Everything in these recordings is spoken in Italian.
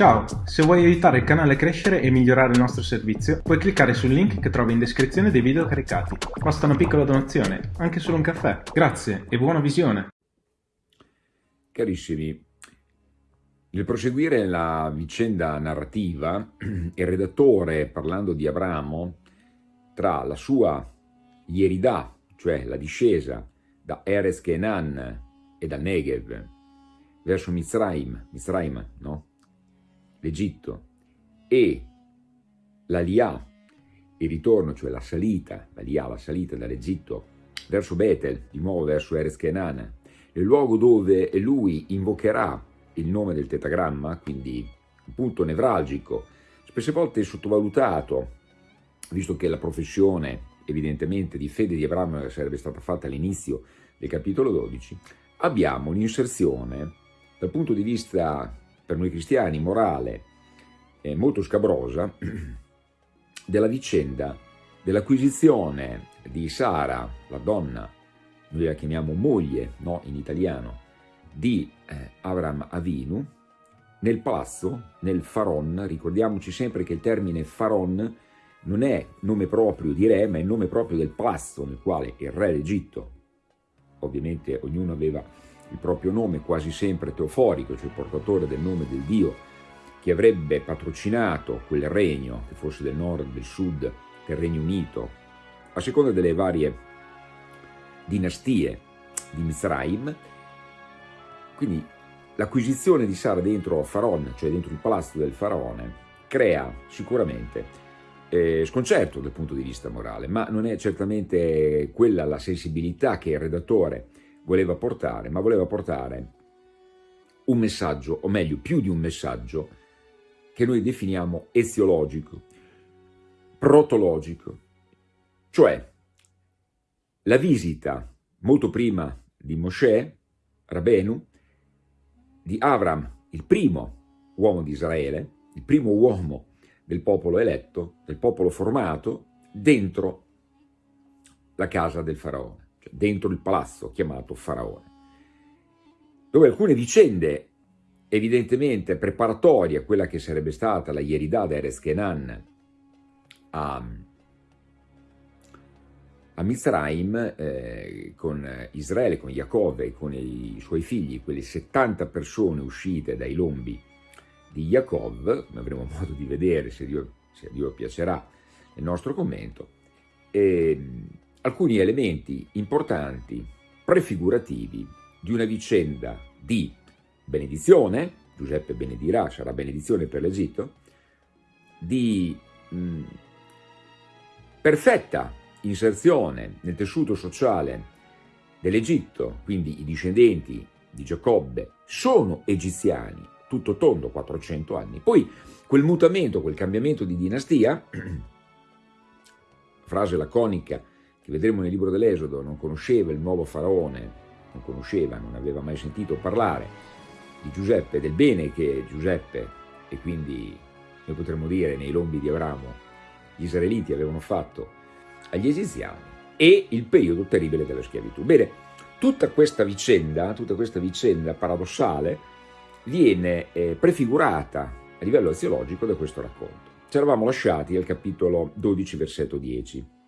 Ciao, se vuoi aiutare il canale a crescere e migliorare il nostro servizio, puoi cliccare sul link che trovi in descrizione dei video caricati. Basta una piccola donazione, anche solo un caffè. Grazie e buona visione! Carissimi, nel proseguire la vicenda narrativa, il redattore, parlando di Abramo, tra la sua ieridà, cioè la discesa da Eres Kenan e da Negev verso Mizraim, Mizraim, no? l'Egitto, e l'Aliyah, il ritorno, cioè la salita, l'Aliyah, la salita dall'Egitto verso Betel, di nuovo verso Eres Kenan, il luogo dove lui invocherà il nome del tetagramma, quindi un punto nevralgico, spesse volte sottovalutato, visto che la professione evidentemente di fede di Abramo sarebbe stata fatta all'inizio del capitolo 12, abbiamo un'inserzione dal punto di vista per noi cristiani morale eh, molto scabrosa della vicenda dell'acquisizione di Sara, la donna, noi la chiamiamo moglie no, in italiano, di eh, Avram Avinu, nel palazzo, nel Faron, ricordiamoci sempre che il termine Faron non è nome proprio di re, ma è nome proprio del palazzo nel quale il re d'Egitto, ovviamente ognuno aveva il proprio nome, quasi sempre teoforico, cioè portatore del nome del Dio, che avrebbe patrocinato quel regno, che fosse del nord, del sud, del Regno Unito, a seconda delle varie dinastie di Mizraim, quindi l'acquisizione di Sara dentro Faron, cioè dentro il palazzo del faraone, crea sicuramente eh, sconcerto dal punto di vista morale, ma non è certamente quella la sensibilità che il redattore voleva portare, ma voleva portare un messaggio, o meglio più di un messaggio, che noi definiamo eziologico, protologico, cioè la visita molto prima di Mosè, Rabenu, di Avram, il primo uomo di Israele, il primo uomo del popolo eletto, del popolo formato, dentro la casa del faraone, cioè dentro il palazzo chiamato faraone, dove alcune vicende evidentemente preparatorie a quella che sarebbe stata la Yeridà da Kenan a, a Mizraim eh, con Israele, con Giacobbe e con i suoi figli, quelle 70 persone uscite dai lombi di Jacob, come avremo modo di vedere se Dio, se Dio piacerà nel nostro commento, e alcuni elementi importanti, prefigurativi di una vicenda di benedizione, Giuseppe benedirà, sarà benedizione per l'Egitto, di mh, perfetta inserzione nel tessuto sociale dell'Egitto, quindi i discendenti di Giacobbe sono egiziani, tutto tondo, 400 anni. Poi quel mutamento, quel cambiamento di dinastia, frase laconica che vedremo nel libro dell'Esodo, non conosceva il nuovo faraone, non conosceva, non aveva mai sentito parlare di Giuseppe, del bene che Giuseppe, e quindi noi potremmo dire nei lombi di Abramo, gli israeliti avevano fatto agli egiziani, e il periodo terribile della schiavitù. Bene, tutta questa vicenda, tutta questa vicenda paradossale, viene eh, prefigurata a livello aziologico da questo racconto. Ci eravamo lasciati al capitolo 12, versetto 10.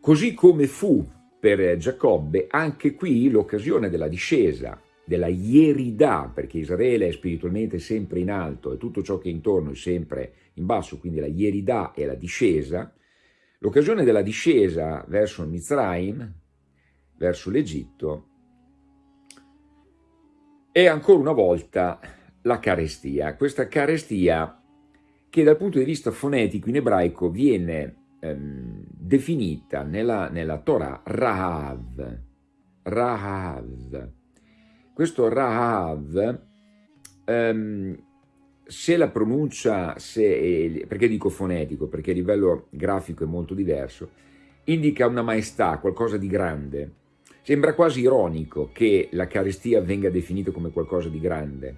Così come fu per Giacobbe, anche qui l'occasione della discesa, della ieridà, perché Israele è spiritualmente sempre in alto e tutto ciò che è intorno è sempre in basso, quindi la ieridà è la discesa, l'occasione della discesa verso Mizraim, verso l'Egitto, e ancora una volta la carestia. Questa carestia che dal punto di vista fonetico in ebraico viene ehm, definita nella, nella Torah Rahav. Rahav. Questo Rahav, ehm, se la pronuncia, se, perché dico fonetico? Perché a livello grafico è molto diverso, indica una maestà, qualcosa di grande, Sembra quasi ironico che la carestia venga definita come qualcosa di grande.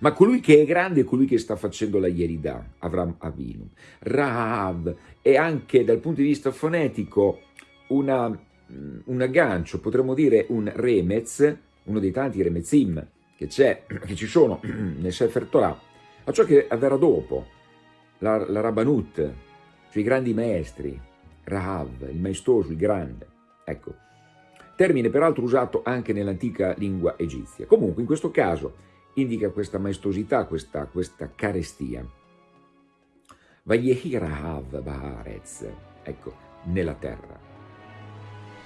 Ma colui che è grande è colui che sta facendo la ieridà, Avram Avinu. Rahav è anche dal punto di vista fonetico una, un aggancio, potremmo dire un remez, uno dei tanti remezim che, che ci sono nel Sefer Torah, a ciò che avverrà dopo, la, la Rabbanut, cioè i grandi maestri, Rahav, il maestoso, il grande. Ecco, termine peraltro usato anche nell'antica lingua egizia. Comunque, in questo caso, indica questa maestosità, questa, questa carestia. Vayehi Rahav Baharez, ecco, nella terra.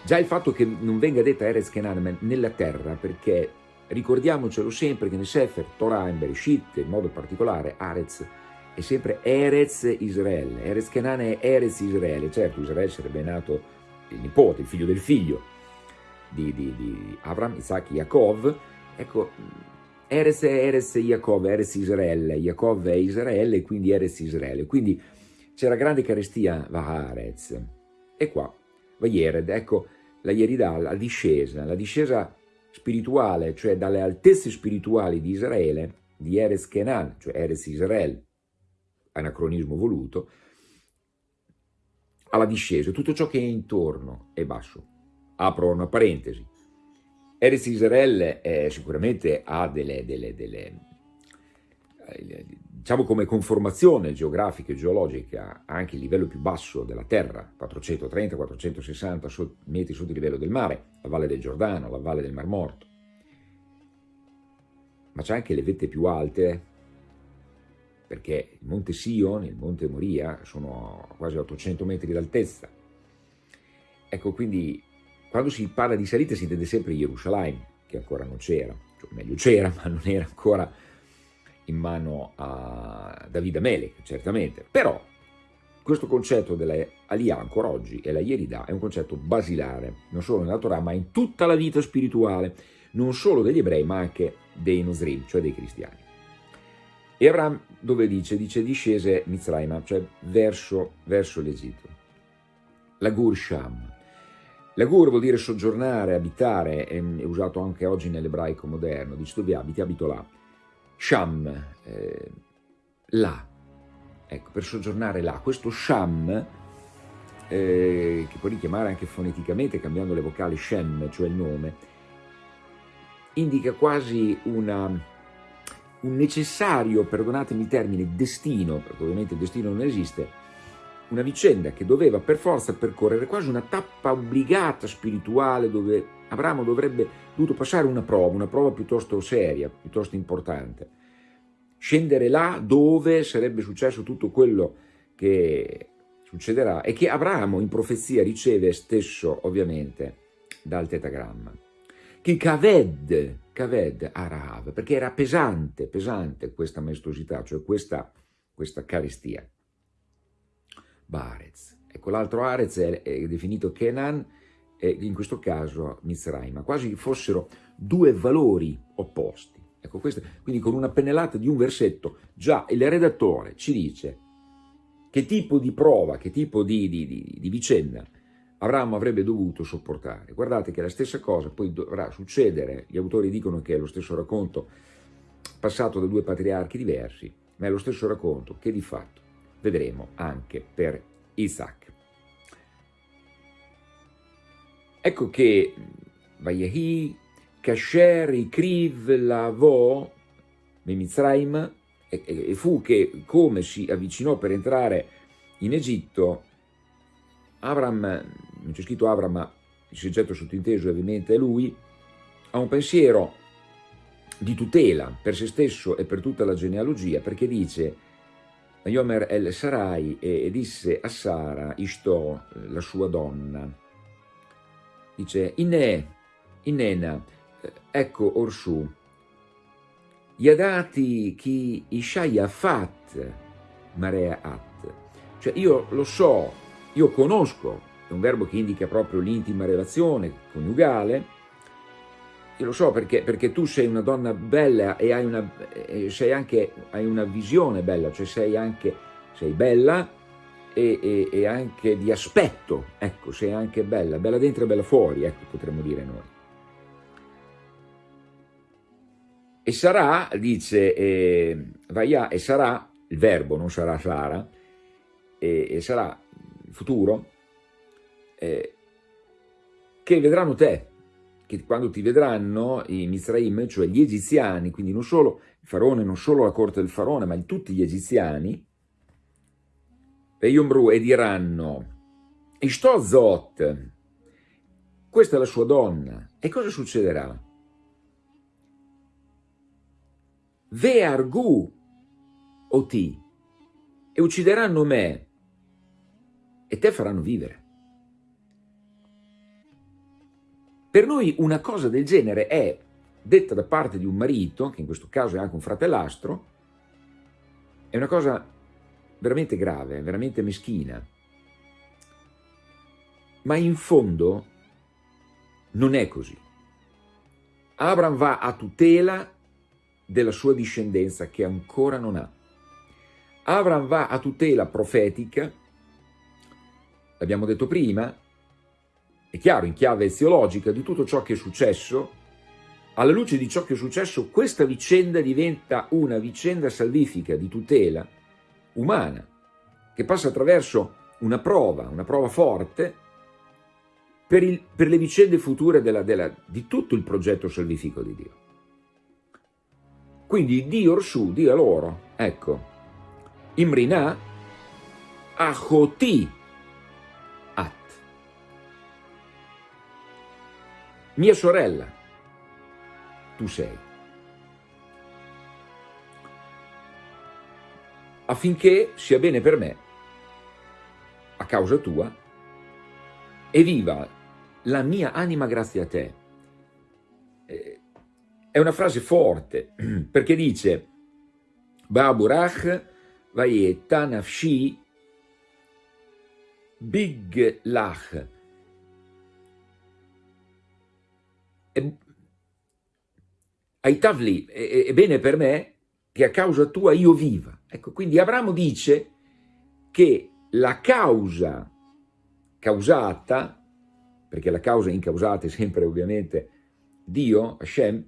Già il fatto che non venga detta Erez Kenan nella terra, perché ricordiamocelo sempre che nel Sefer, Torah e Bereshit, in modo particolare, Arez è sempre Erez Israele, Erez Kenan è Erez Israele, certo Israele sarebbe nato il nipote, il figlio del figlio di, di, di Avram, Isaac, Yaakov, ecco, Eres Eres Yaakov, Eres Israele, Yaakov è Israele quindi Eres Israele, quindi c'era grande carestia Vaharez, e qua, Vayered, ecco la Yerida, la discesa, la discesa spirituale, cioè dalle altezze spirituali di Israele, di Eres Kenan, cioè Eres Israele, anacronismo voluto, alla discesa, tutto ciò che è intorno è basso. Apro una parentesi. Eres Israele eh, sicuramente ha delle, delle, delle eh, diciamo come conformazione geografica e geologica anche il livello più basso della terra, 430-460 metri sotto il livello del mare, la valle del Giordano, la valle del Mar Morto. Ma c'è anche le vette più alte, perché il monte Sion e il monte Moria sono a quasi 800 metri d'altezza. Ecco, quindi quando si parla di salita si intende sempre Gerusalemme, che ancora non c'era, cioè, meglio c'era, ma non era ancora in mano a Davide Melech, certamente. Però questo concetto della Aliyah ancora oggi e la Yerida è un concetto basilare, non solo nella Torah, ma in tutta la vita spirituale, non solo degli ebrei, ma anche dei Nosrim, cioè dei cristiani. E Abraham dove dice? Dice discese Mizraima, cioè verso, verso l'Egitto. La Gur Sham. La Gur vuol dire soggiornare, abitare, è, usato anche oggi nell'ebraico moderno, dice dove abiti, abito là. Sham, eh, là, ecco, per soggiornare là. Questo Sham, eh, che puoi richiamare anche foneticamente cambiando le vocali Shem, cioè il nome, indica quasi una, un necessario, perdonatemi il termine, destino, perché ovviamente il destino non esiste, una vicenda che doveva per forza percorrere quasi una tappa obbligata spirituale dove Abramo dovrebbe dovuto passare una prova, una prova piuttosto seria, piuttosto importante. Scendere là dove sarebbe successo tutto quello che succederà e che Abramo in profezia riceve stesso ovviamente dal tetagramma. Che Kaved, Kaved Arav, perché era pesante, pesante questa maestosità, cioè questa, questa carestia. Barez. Ecco, l'altro Arez è, è definito Kenan, e in questo caso Mizraima, quasi fossero due valori opposti. Ecco, questo, quindi con una pennellata di un versetto, già il redattore ci dice che tipo di prova, che tipo di, di, di, di vicenda Abramo avrebbe dovuto sopportare. Guardate che la stessa cosa poi dovrà succedere, gli autori dicono che è lo stesso racconto passato da due patriarchi diversi, ma è lo stesso racconto che di fatto vedremo anche per Isaac. Ecco che Vayahi, Kasher, Ikriv, Lavo, Mimizraim, e fu che come si avvicinò per entrare in Egitto, Abram, non c'è scritto Abram, ma il soggetto sottinteso ovviamente è lui, ha un pensiero di tutela per se stesso e per tutta la genealogia, perché dice Yomer el Sarai e, disse a Sara, Ishto, la sua donna, dice, Inne, Innena, ecco orsù, Yadati chi Ishaya fat marea at, cioè io lo so, io conosco, è un verbo che indica proprio l'intima relazione coniugale, io lo so perché, perché, tu sei una donna bella e hai una, sei anche, hai una visione bella, cioè sei anche sei bella e, e, e, anche di aspetto, ecco, sei anche bella, bella dentro e bella fuori, ecco, potremmo dire noi. E sarà, dice, eh, Vaia, e sarà, il verbo non sarà Sara, e, e sarà il futuro, eh, che vedranno te, che quando ti vedranno i Mizraim, cioè gli egiziani, quindi non solo il faraone, non solo la corte del faraone, ma tutti gli egiziani, Yomru e diranno, Ishto Zot, questa è la sua donna, e cosa succederà? Ve argu oti, e uccideranno me, e te faranno vivere. Per noi una cosa del genere è detta da parte di un marito, che in questo caso è anche un fratellastro, è una cosa veramente grave, veramente meschina. Ma in fondo non è così. Abram va a tutela della sua discendenza che ancora non ha. Abram va a tutela profetica, l'abbiamo detto prima, è chiaro, in chiave eziologica, di tutto ciò che è successo, alla luce di ciò che è successo, questa vicenda diventa una vicenda salvifica di tutela umana, che passa attraverso una prova, una prova forte, per, il, per le vicende future della, della, di tutto il progetto salvifico di Dio. Quindi Dio Orsu, Dio loro, ecco, Imrina, Achoti, mia sorella, tu sei. Affinché sia bene per me, a causa tua, e viva la mia anima grazie a te. Eh, è una frase forte, perché dice, Baburach vayeta nafshi big lach, ai tavli è, è bene per me che a causa tua io viva. Ecco, quindi Abramo dice che la causa causata, perché la causa incausata è sempre ovviamente Dio, Hashem,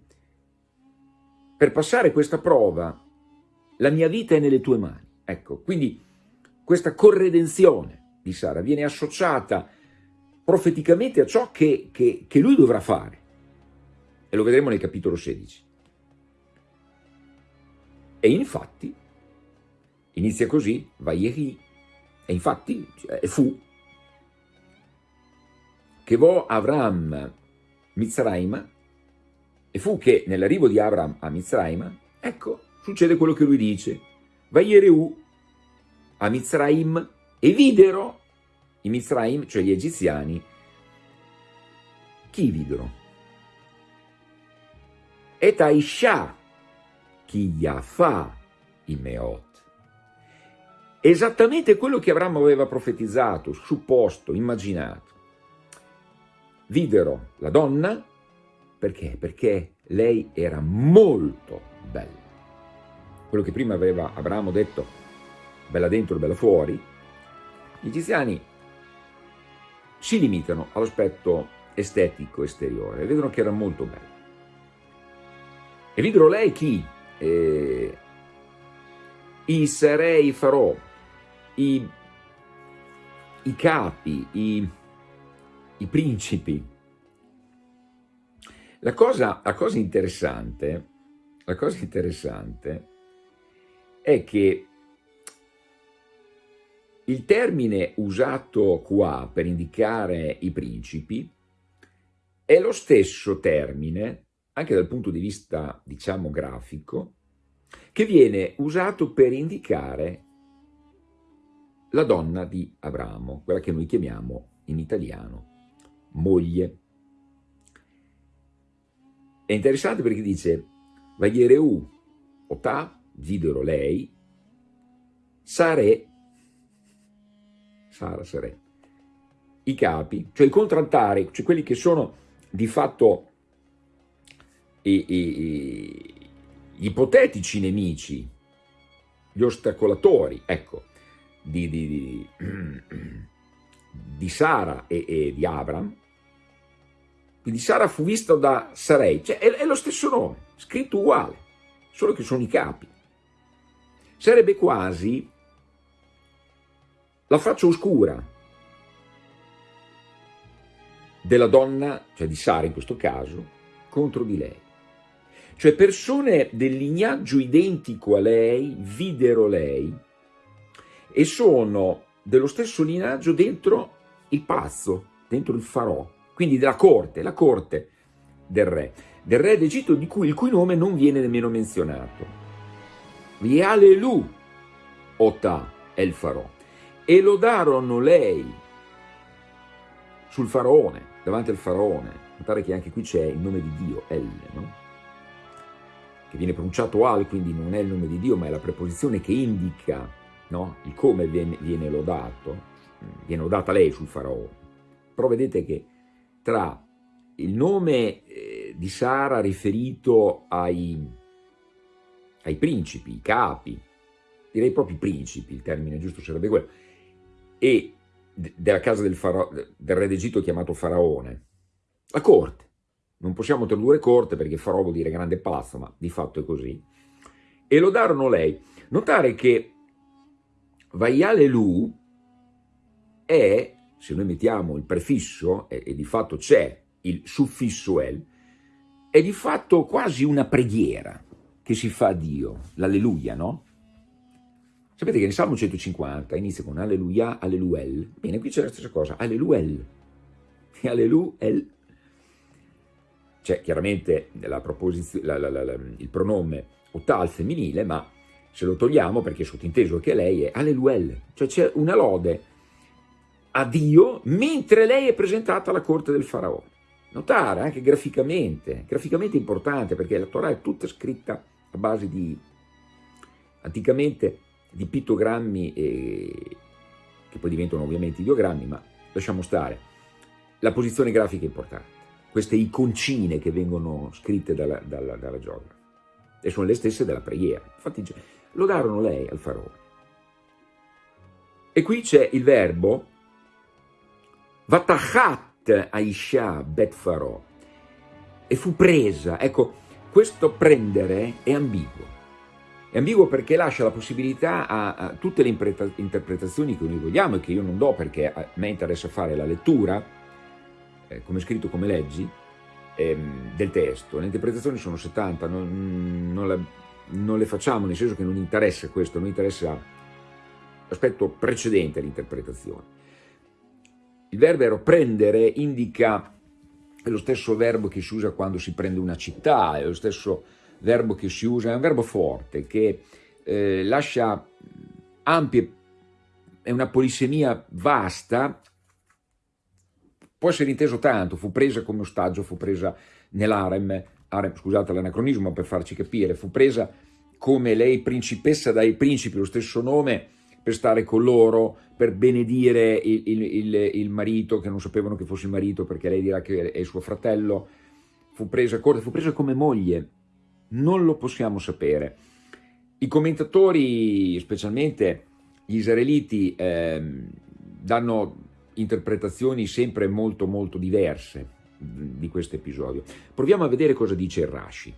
per passare questa prova la mia vita è nelle tue mani. Ecco, quindi questa corredenzione di Sara viene associata profeticamente a ciò che, che, che lui dovrà fare. Lo vedremo nel capitolo 16. E infatti, inizia così, Vayehi, e infatti cioè, fu che vo Avram Mizraim, e fu che nell'arrivo di Avram a Mizraim, ecco, succede quello che lui dice, Vayereu a Mizraim, e videro i Mizraim, cioè gli egiziani, chi videro? Et Aisha, chi Yafa Imeot. Esattamente quello che Abramo aveva profetizzato, supposto, immaginato. Videro la donna, perché? Perché lei era molto bella. Quello che prima aveva Abramo detto, bella dentro, bella fuori, gli egiziani si limitano all'aspetto estetico esteriore, vedono che era molto bella. E videro lei chi? Eh, I sarei farò, i, i capi, i, i principi. La cosa, la cosa interessante, la cosa interessante è che il termine usato qua per indicare i principi è lo stesso termine anche dal punto di vista, diciamo, grafico, che viene usato per indicare la donna di Abramo, quella che noi chiamiamo in italiano moglie. È interessante perché dice Vagliereu Ota, videro lei, Sare, Sara Sare, i capi, cioè i contraltari, cioè quelli che sono di fatto i, i, gli ipotetici nemici, gli ostacolatori, ecco, di, di, di, di Sara e, e, di Abram, quindi Sara fu vista da Sarei, cioè è, è lo stesso nome, scritto uguale, solo che sono i capi. Sarebbe quasi la faccia oscura della donna, cioè di Sara in questo caso, contro di lei. Cioè persone del lignaggio identico a lei videro lei e sono dello stesso lignaggio dentro il palazzo, dentro il farò, quindi della corte, la corte del re, del re d'Egitto di cui, il cui nome non viene nemmeno menzionato. Vialelu Ota è il farò e lodarono lei sul faraone, davanti al faraone. Notare che anche qui c'è il nome di Dio, El, no? Che viene pronunciato Al, quindi non è il nome di Dio, ma è la preposizione che indica no? il come viene, viene lodato, viene lodata lei sul faraone. Però vedete che tra il nome eh, di Sara riferito ai, ai principi, i capi, direi proprio principi, il termine giusto sarebbe quello, e della casa del, del re d'Egitto chiamato Faraone, la corte. Non possiamo tradurre corte perché Farò vuol dire grande palazzo, ma di fatto è così. E lodarono lei. Notare che Vaialelu è, se noi mettiamo il prefisso, e, e di fatto c'è il suffisso el, è di fatto quasi una preghiera che si fa a Dio, l'alleluia, no? Sapete che nel Salmo 150 inizia con alleluia, alleluel. Bene, qui c'è la stessa cosa, alleluel. E alleluel. C'è chiaramente la la, la, il pronome otà al femminile, ma se lo togliamo perché è sottinteso che lei è alleluel. Cioè c'è una lode a Dio mentre lei è presentata alla corte del faraone. Notare anche graficamente, graficamente importante perché la Torah è tutta scritta a base di, anticamente, di pittogrammi e, che poi diventano ovviamente ideogrammi, ma lasciamo stare. La posizione grafica è importante, queste iconcine che vengono scritte dalla, dalla, dalla geografa, e sono le stesse della preghiera. Infatti lodarono lei al faraone. E qui c'è il verbo Vatachat Aisha Bet Farò e fu presa. Ecco, questo prendere è ambiguo. È ambiguo perché lascia la possibilità a, a tutte le interpretazioni che noi vogliamo e che io non do perché a me interessa fare la lettura, eh, come scritto, come leggi, ehm, del testo. Le interpretazioni sono 70, non, non, la, non, le facciamo, nel senso che non interessa questo, non interessa l'aspetto precedente all'interpretazione. Il verbo prendere indica è lo stesso verbo che si usa quando si prende una città, è lo stesso verbo che si usa, è un verbo forte che eh, lascia ampie, è una polisemia vasta, può essere inteso tanto, fu presa come ostaggio, fu presa nell'arem, scusate l'anacronismo per farci capire, fu presa come lei principessa dai principi, lo stesso nome, per stare con loro, per benedire il, il, il, il, marito, che non sapevano che fosse il marito perché lei dirà che è suo fratello, fu presa, fu presa come moglie, non lo possiamo sapere. I commentatori, specialmente gli israeliti, eh, danno interpretazioni sempre molto molto diverse di questo episodio. Proviamo a vedere cosa dice Rashi.